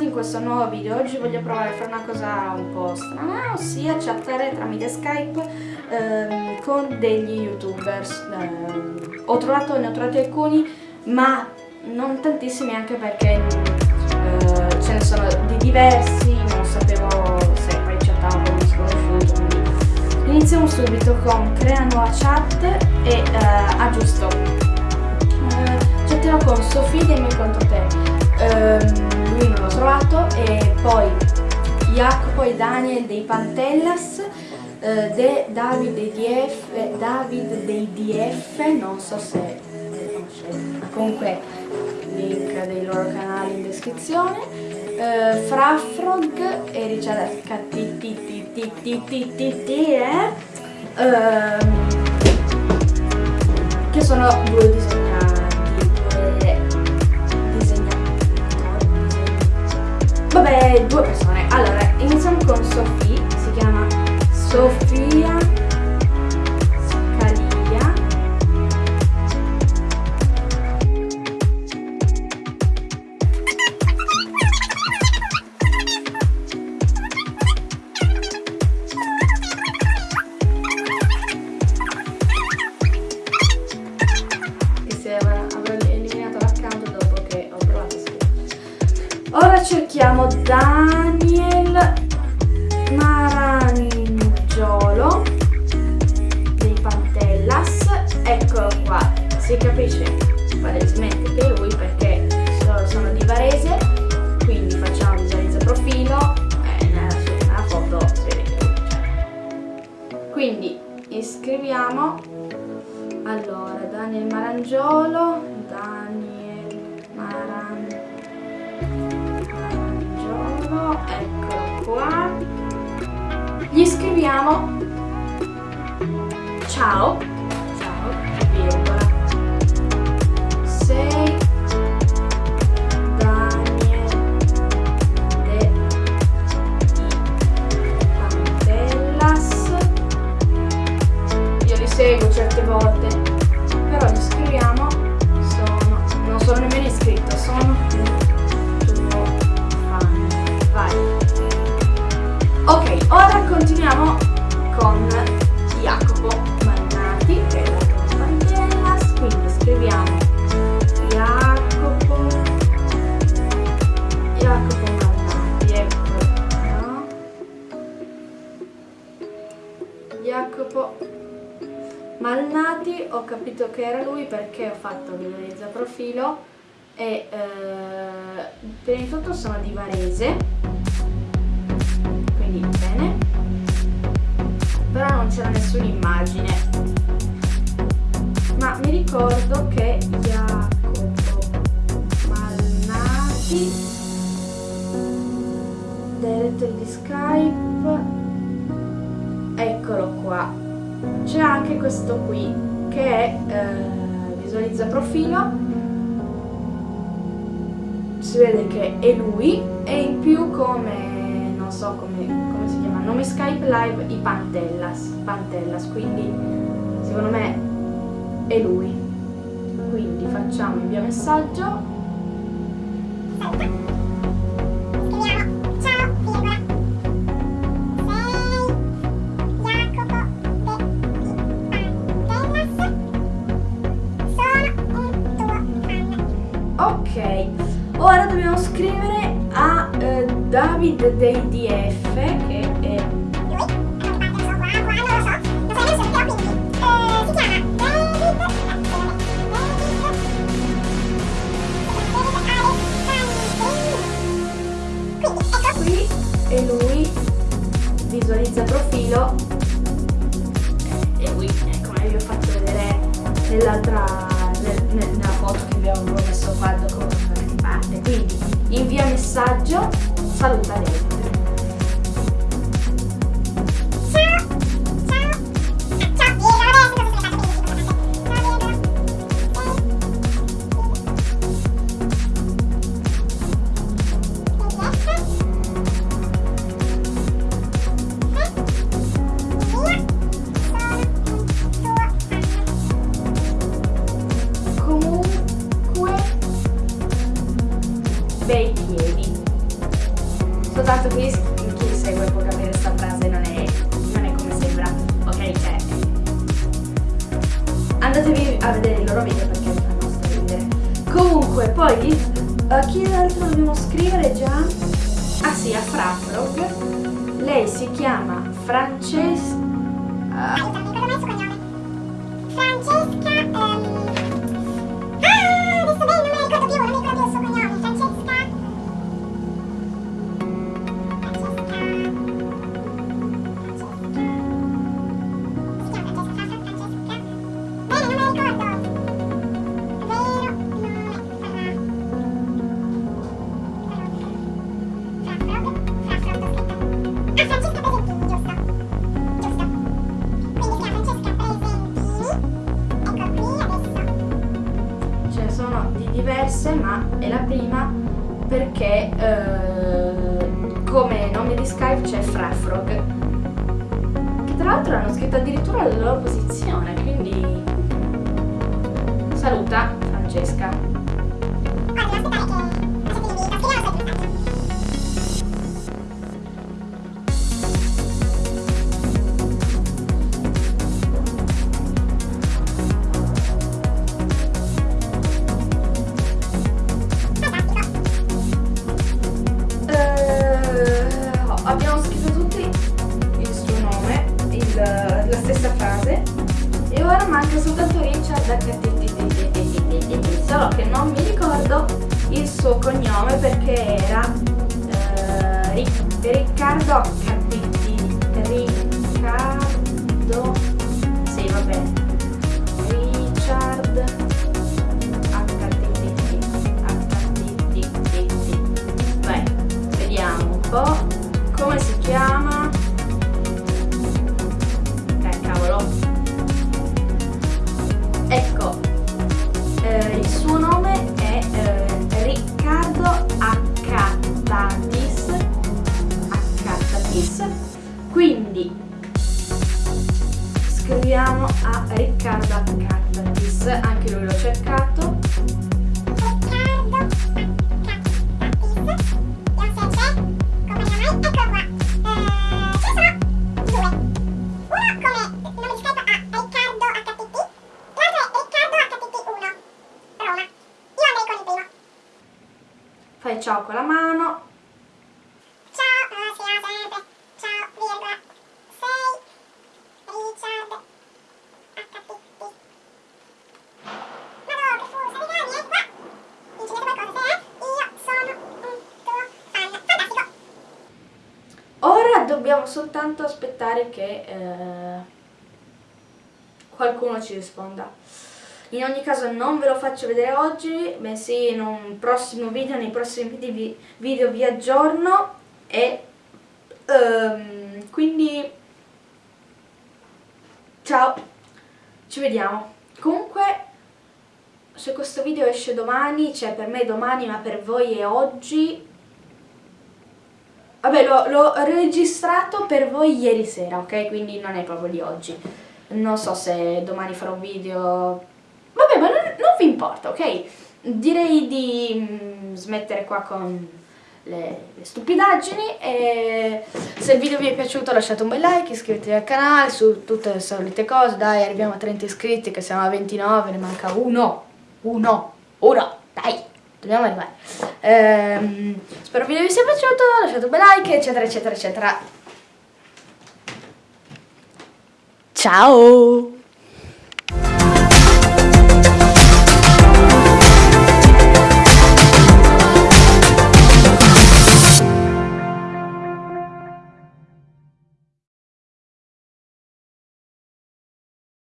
bentornati in questo nuovo video. Oggi voglio provare a fare una cosa un po' strana, ossia chattare tramite Skype ehm, con degli youtubers. Eh, ho trovato, ne ho trovati alcuni, ma non tantissimi anche perché eh, ce ne sono di diversi, non sapevo se poi chattavo con sconosciuto. Quindi iniziamo subito con crea nuova chat e eh, aggiusto. Eh, chatterò con Sofì dei miei conto te. Poi Jacopo e Daniel dei Pantellas eh, De dei DF eh, David dei DF non so se comunque link dei loro canali in descrizione eh, Frafrog e Richard HTTTTTT eh, ehm, che sono due disegnati Vabbè, due persone. Allora, iniziamo con Sofì, si chiama Sofia Daniel Marangiolo dei Pantellas. Eccolo qua. Si capisce palesemente che lui perché sono di Varese. Quindi facciamo visualizza profilo. E nella, nella foto si vede. Quindi iscriviamo. Allora, Daniel Marangiolo. Scriviamo ciao. Ciao. Virgola Ok, ora continuiamo con Jacopo Mannati, che è la Banderas, quindi scriviamo Jacopo Jacopo Mannati, ecco? Jacopo Malnati, ho capito che era lui perché ho fatto visualizza profilo e eh, prima di tutto sono di Varese c'era nessuna immagine. Ma mi ricordo che Jacopo Malnati director di Skype eccolo qua. C'è anche questo qui che è eh, visualizza profilo. Si vede che è lui e in più come non so come, come si nome Skype Live i Pantellas, Pantellas, quindi secondo me è lui. Quindi facciamo invia messaggio. Dei DF che è qui e lui visualizza profilo. E lui come vi ho fatto vedere nell'altra nella foto che abbiamo messo qua da parte. Quindi invia messaggio saluta lei. bei piedi fatto qui, chi segue può capire questa frase, non è, non è come sembra, ok? Cioè, andatevi a vedere il loro video perché fanno sorridere. Comunque, poi, a chi altro dobbiamo scrivere già? Ah sì, a Frafrog. Lei si chiama Francesca... Uh, perché eh, come nome di Skype c'è Frafrog. Che tra l'altro hanno scritto addirittura la loro posizione, quindi saluta Francesca. Solo che non mi ricordo il suo cognome perché era eh, Ric- Riccardo HTT Riccardo sì vabbè Richard HTTT HTTT Vai, vediamo un po' come si chiama. Quindi scriviamo a Riccardo Accattatis, anche lui l'ho cercato. Fai ciao con la mano. Soltanto aspettare che eh, qualcuno ci risponda. In ogni caso non ve lo faccio vedere oggi, bensì in un prossimo video, nei prossimi video vi, aggiorno e ehm, quindi ciao, ci vediamo. Comunque se questo video esce domani, cioè per me è domani ma per voi è oggi, Vabbè, l'ho, registrato per voi ieri sera, ok? Quindi non è proprio di oggi. Non so se domani farò un video... Vabbè, ma non, non vi importa, ok? Direi di mm, smettere qua con le, le stupidaggini e se il video vi è piaciuto lasciate un bel like, iscrivetevi al canale su tutte le solite cose. Dai, arriviamo a 30 iscritti che siamo a 29, ne manca uno. Uno. Uno. Dai. Dobbiamo arrivare. Ehm, spero il video vi sia piaciuto, lasciate un bel like, eccetera, eccetera, eccetera. Ciao!